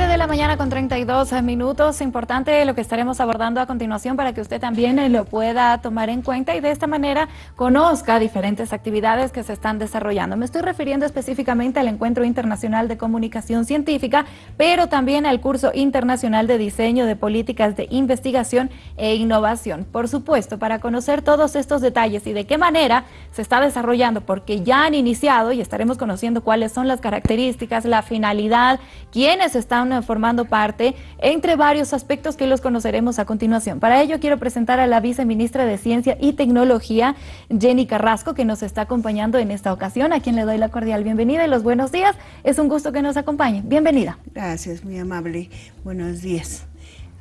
7 de la mañana con 32 minutos. Importante lo que estaremos abordando a continuación para que usted también eh, lo pueda tomar en cuenta y de esta manera conozca diferentes actividades que se están desarrollando. Me estoy refiriendo específicamente al Encuentro Internacional de Comunicación Científica, pero también al curso internacional de diseño de políticas de investigación e innovación. Por supuesto, para conocer todos estos detalles y de qué manera se está desarrollando, porque ya han iniciado y estaremos conociendo cuáles son las características, la finalidad, quiénes están formando parte, entre varios aspectos que los conoceremos a continuación. Para ello quiero presentar a la viceministra de Ciencia y Tecnología, Jenny Carrasco, que nos está acompañando en esta ocasión, a quien le doy la cordial bienvenida y los buenos días. Es un gusto que nos acompañe. Bienvenida. Gracias, muy amable. Buenos días.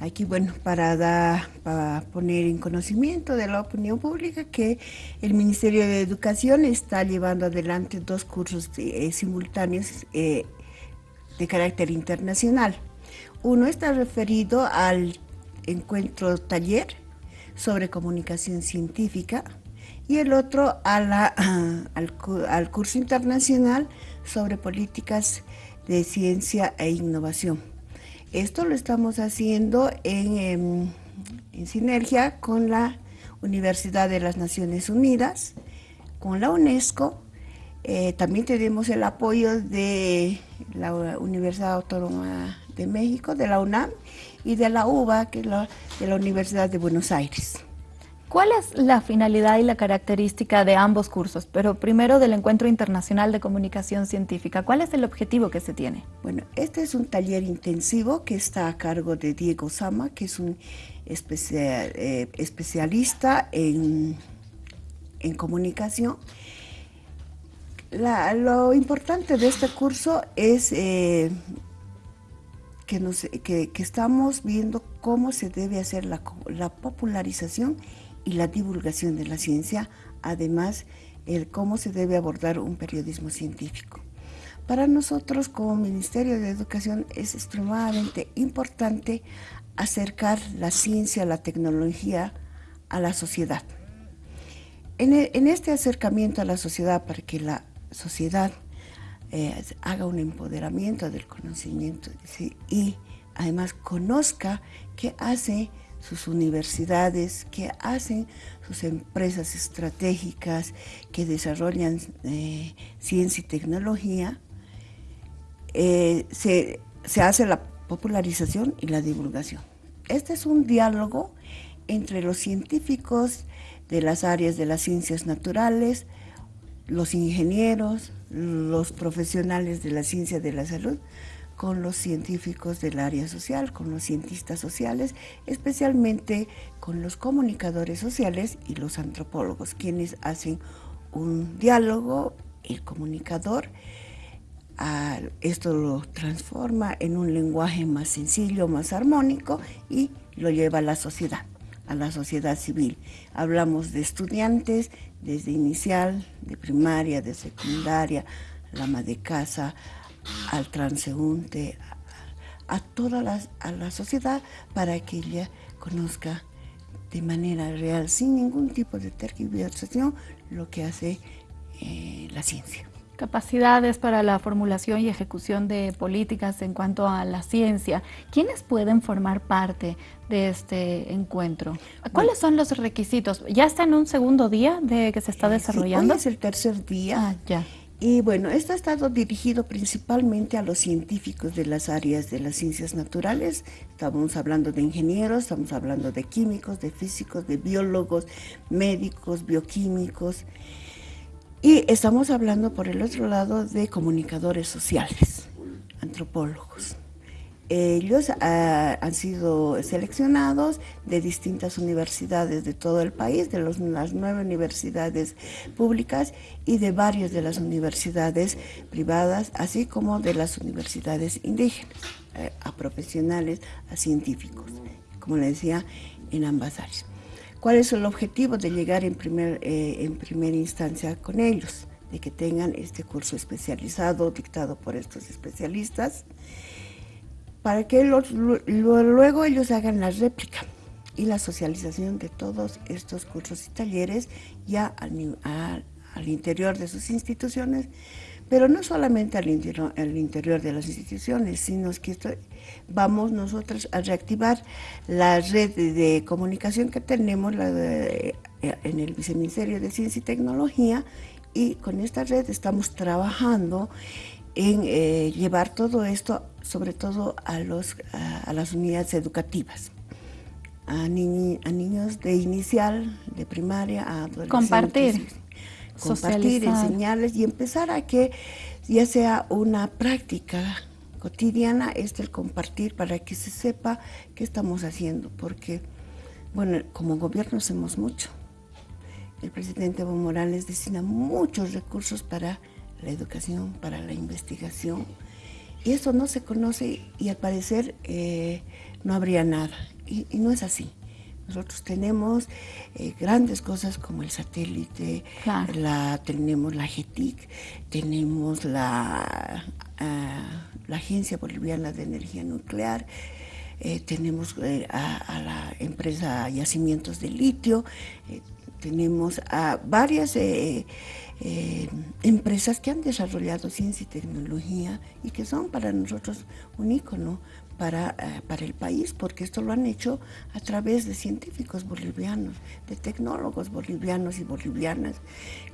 Aquí, bueno, para, dar, para poner en conocimiento de la opinión pública que el Ministerio de Educación está llevando adelante dos cursos eh, simultáneos eh, de carácter internacional. Uno está referido al encuentro taller sobre comunicación científica y el otro a la, al, curso internacional sobre políticas de ciencia e innovación. Esto lo estamos haciendo en, em, en, sinergia con la Universidad de las Naciones Unidas, con la UNESCO eh, también tenemos el apoyo de la Universidad Autónoma de México, de la UNAM y de la UBA, que es la, de la Universidad de Buenos Aires. ¿Cuál es la finalidad y la característica de ambos cursos? Pero primero del Encuentro Internacional de Comunicación Científica. ¿Cuál es el objetivo que se tiene? Bueno, este es un taller intensivo que está a cargo de Diego Sama, que es un eh, especialista en, en comunicación lo importante de este curso es eh, que, estamos viendo cómo se debe hacer la, popularización y la divulgación de la ciencia, además el cómo se debe abordar un periodismo científico. Para nosotros como Ministerio de Educación es extremadamente importante acercar la ciencia, la tecnología a la sociedad. En este acercamiento a la sociedad para que la sociedad eh, haga un empoderamiento del conocimiento y además conozca qué hacen sus universidades, qué hacen sus empresas estratégicas que desarrollan eh, ciencia y tecnología, eh, se, se hace la popularización y la divulgación. Este es un diálogo entre los científicos de las áreas de las ciencias naturales, los ingenieros, los profesionales de la ciencia de la salud, con los científicos del área social, con los cientistas sociales, especialmente con los comunicadores sociales y los antropólogos, quienes hacen un diálogo, el comunicador, esto lo transforma en un lenguaje más sencillo, más armónico y lo lleva a la sociedad, a la sociedad civil. Hablamos de estudiantes, desde inicial, de primaria, de secundaria, la ama de casa, al transeúnte, a, toda la, a la sociedad para que ella conozca de manera real, sin ningún tipo de tergiversación, lo que hace eh, la ciencia. Capacidades para la formulación y ejecución de políticas en cuanto a la ciencia. ¿Quiénes pueden formar parte de este encuentro? ¿Cuáles son los requisitos? ¿Ya está en un segundo día de que se está desarrollando? hoy es el tercer día. Ah, ya. Y bueno, esto ha estado dirigido principalmente a los científicos de las áreas de las ciencias naturales. Estamos hablando de ingenieros, estamos hablando de químicos, de físicos, de biólogos, médicos, bioquímicos. Y estamos hablando por el otro lado de comunicadores sociales, antropólogos. Ellos ah, han sido seleccionados de distintas universidades de todo el país, de las nueve universidades públicas y de varias de las universidades privadas, así como de las universidades indígenas, eh, a profesionales, a científicos, como le decía, en ambas áreas. ¿Cuál es el objetivo de llegar en, primer, eh, en primera instancia con ellos? De que tengan este curso especializado dictado por estos especialistas, para que luego ellos hagan la réplica y la socialización de todos estos cursos y talleres ya al interior de sus instituciones, pero no solamente al interior, al interior de las instituciones, sino que vamos nosotros a reactivar la red de, comunicación que tenemos eh, en el Viceministerio de Ciencia y Tecnología y con esta red estamos trabajando en eh, llevar todo esto, sobre todo a, los, a, las unidades educativas, a, a, niños de inicial, de primaria, a adolescentes. Compartir compartir, enseñarles y empezar a que ya sea una práctica cotidiana este el compartir para que se sepa qué estamos haciendo, porque, bueno, como gobierno hacemos mucho. El presidente Evo Morales destina muchos recursos para la educación, para la investigación, y eso no se conoce y al parecer eh, no habría nada, y no es así. Nosotros tenemos eh, grandes cosas como el satélite, la, tenemos la GETIC, tenemos la, ah, la Agencia Boliviana de Energía Nuclear, eh, tenemos eh, a, la empresa Yacimientos de Litio, tenemos a varias empresas que han desarrollado ciencia y tecnología y que son para nosotros un ícono para, eh, para el país, porque esto lo han hecho a través de científicos bolivianos, de tecnólogos bolivianos y bolivianas,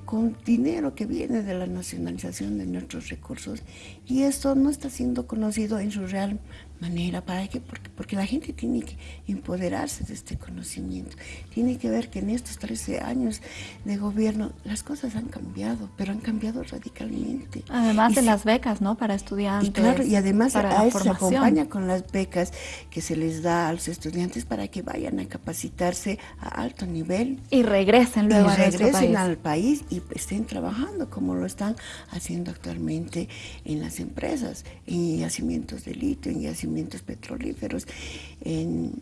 con dinero que viene de la nacionalización de nuestros recursos. Y esto no está siendo conocido en su real manera. ¿Para qué? Porque, porque la gente tiene que empoderarse de este conocimiento. Tiene que ver que en estos 13 años de gobierno las cosas han cambiado, pero han cambiado radicalmente. Además de las becas, ¿no? Para estudiantes. Y claro, y además a eso se acompaña con las becas que se les da a los estudiantes para que vayan a capacitarse a alto nivel. Y regresen luego y regresen al país y estén trabajando como lo están haciendo actualmente en las empresas, en yacimientos de litio, en yacimientos petrolíferos, en,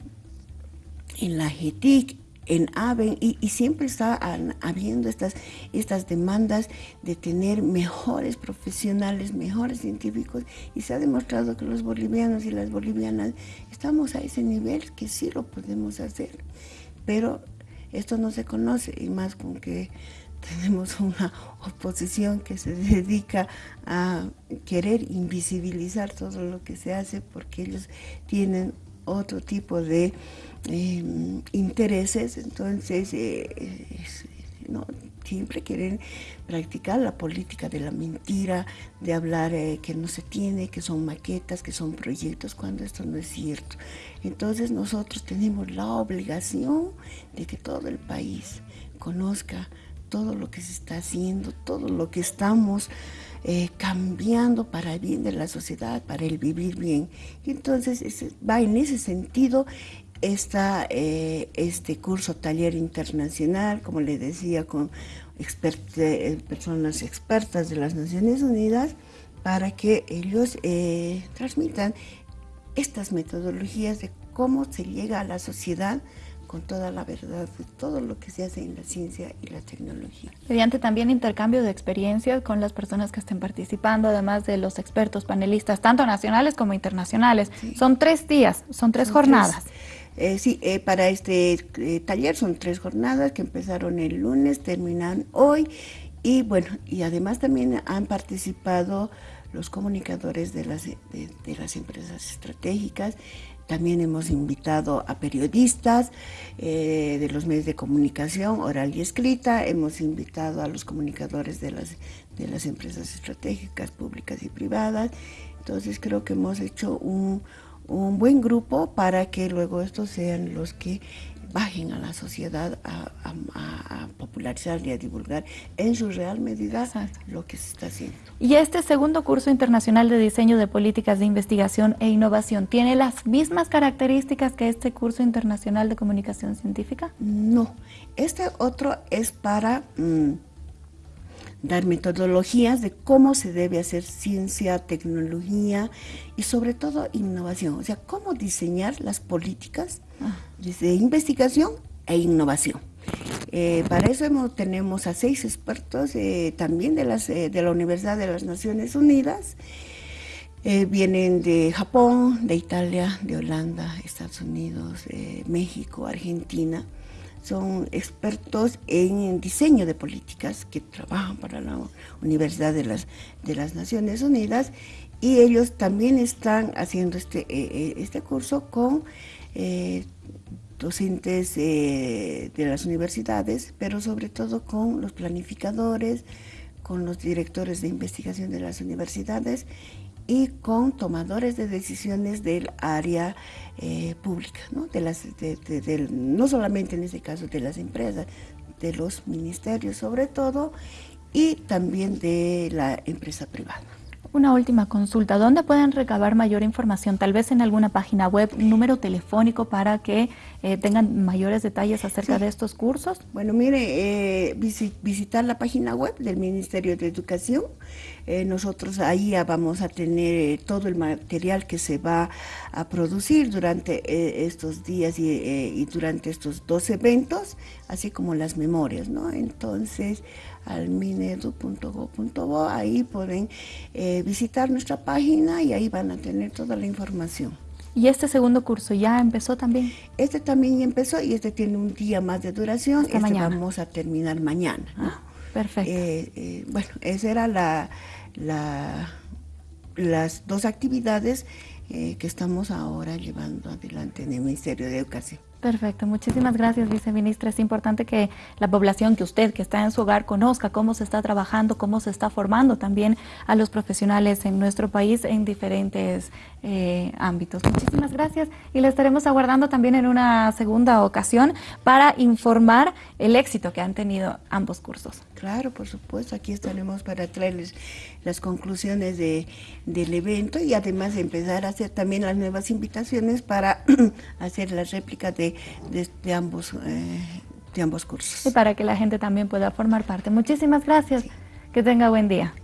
en la GETIC, en AVEN y, siempre está habiendo estas, estas demandas de tener mejores profesionales, mejores científicos y se ha demostrado que los bolivianos y las bolivianas estamos a ese nivel que sí lo podemos hacer, pero esto no se conoce y más con que tenemos una oposición que se dedica a querer invisibilizar todo lo que se hace porque ellos tienen otro tipo de em, intereses, entonces eh, no, siempre quieren practicar la política de la mentira, de hablar eh, que no se tiene, que son maquetas, que son proyectos, cuando esto no es cierto. Entonces nosotros tenemos la obligación de que todo el país conozca todo lo que se está haciendo, todo lo que estamos eh, cambiando para el bien de la sociedad, para el vivir bien. Entonces va en ese sentido esta, eh, este curso taller internacional, como le decía, con eh, personas expertas de las Naciones Unidas, para que ellos transmitan estas metodologías de cómo se llega a la sociedad con toda la verdad de todo lo que se hace en la ciencia y la tecnología. Mediante también intercambio de experiencias con las personas que estén participando, además de los expertos panelistas, tanto nacionales como internacionales. Son tres días, son tres jornadas. Eh, sí, eh, para este eh, taller son tres jornadas que empezaron el lunes, terminan hoy y bueno, y además también han participado los comunicadores de las, de las empresas estratégicas, también hemos invitado a periodistas eh, de los medios de comunicación, oral y escrita. Hemos invitado a los comunicadores de las, de las empresas estratégicas públicas y privadas. Entonces creo que hemos hecho un, un buen grupo para que luego estos sean los que bajen a la sociedad a, popularizar y a divulgar en su real medida lo que se está haciendo. ¿Y este segundo curso internacional de diseño de políticas de investigación e innovación tiene las mismas características que este curso internacional de comunicación científica? No, este otro es para... Mm, dar metodologías de cómo se debe hacer ciencia, tecnología y sobre todo innovación, o sea, cómo diseñar las políticas ah. de investigación e innovación. Eh, para eso tenemos a seis expertos eh, también de, las, eh, de la Universidad de las Naciones Unidas, vienen de Japón, de Italia, de Holanda, Estados Unidos, México, Argentina, son expertos en diseño de políticas que trabajan para la Universidad de las, Naciones Unidas y ellos también están haciendo este, eh, eh, este curso con eh, docentes de las universidades, pero sobre todo con los planificadores, con los directores de investigación de las universidades y con tomadores de decisiones del área eh, pública, ¿no? De las, no solamente en este caso de las empresas, de los ministerios sobre todo, y también de la empresa privada. Una última consulta, ¿dónde pueden recabar mayor información? Tal vez en alguna página web, un número telefónico para que eh, tengan mayores detalles acerca de estos cursos. Bueno, mire, eh, visitar la página web del Ministerio de Educación. Eh, nosotros ahí vamos a tener todo el material que se va a producir durante estos días y, y durante estos dos eventos, así como las memorias, ¿no? Entonces, al minedu.go.bo, ahí pueden eh, visitar nuestra página y ahí van a tener toda la información. ¿Y este segundo curso ya empezó también? Este también empezó y este tiene un día más de duración. este vamos a terminar mañana. Ah, perfecto. Eh, eh, bueno, esa era la, las dos actividades que estamos ahora llevando adelante en el Ministerio de Educación. Perfecto, muchísimas gracias, viceministra. Es importante que la población, que usted que está en su hogar, conozca cómo se está trabajando, cómo se está formando también a los profesionales en nuestro país en diferentes eh, ámbitos. Muchísimas gracias y le estaremos aguardando también en una segunda ocasión para informar el éxito que han tenido ambos cursos. Claro, por supuesto, aquí estaremos para traerles las conclusiones de, del evento y además empezar a hacer también las nuevas invitaciones para hacer las réplicas de de, ambos, eh, de ambos cursos. Y para que la gente también pueda formar parte. Muchísimas gracias. Que tenga buen día.